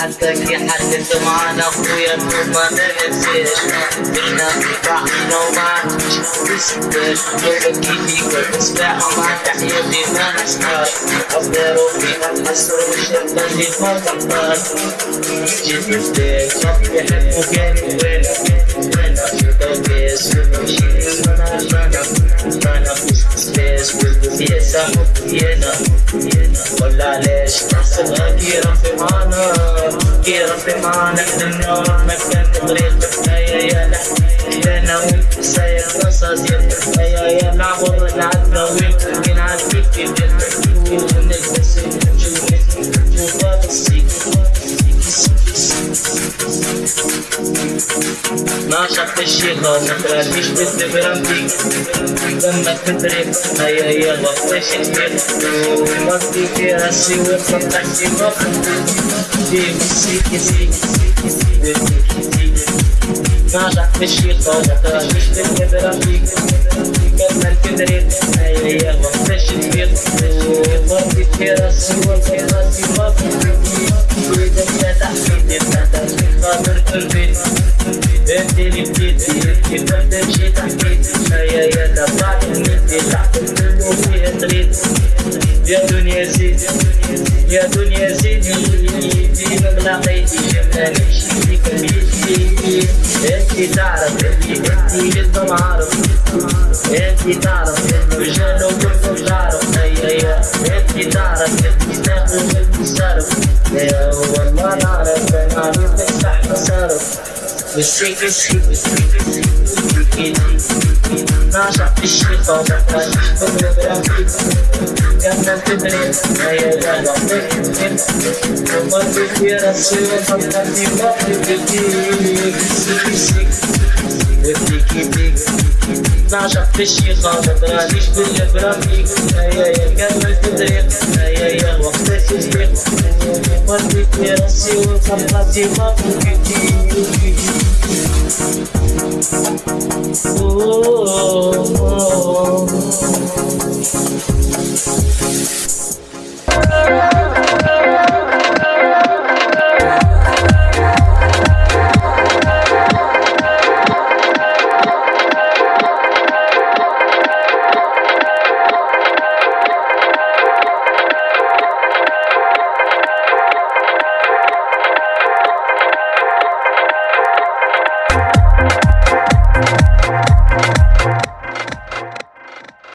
حدك يحدث معنا أخويا ما ننساش بينا في بعضنا وما تسكتش نبكي فيك وتسمع مع تحياتي ما نسكاش أفضل فينا الحسر والشدة اللي ما تقدر جيت نفتك يحب مكاني وين وين كيرا في معانا كيرا في معانا النار مكان طريق الحياة يا لا أنا وانت ساير قصص يا يا نعبر العدنا وانت من Наша пощина, ты без либеранты Дэмбэт трип, а я ела в тысяч лет Мозги расшивы, фантазии, но Дивы, сики, сики, сики, сики, сики Наша пощина, ты без либеранты Дэмбэт трип, а я ела в тысяч лет Мозги расшивы, фантазии, но Дивы, сики, сики, сики, сики هيا يا وفيها تريد يا دنيا زيدي يا دنيا زيدي في مغلقيتي جبنا نمشي فيك بيدي انت تعرف انت جد معارف انت تعرف الرجال وكلكم تعرف هيا يا انت تعرف انت تاخذ المصارف يا والله نعرف أنا عرفت تفتح مصارف We're straight, we're straight, we're straight, we're straight, we're freaking. Now drop this shit on that one. But whatever that is, got nothing in it. Now you're done, I'm freaking. No one will hear that shit. I'm not the one who will be. We're freaking, we're freaking, we're freaking. نعشق في الشي خاطر غاديش باللي بربي هيا يا كمل في طريق هيا يا وقت التطبيق قلبي في راسي وفرقتي ما فوقتي Oh.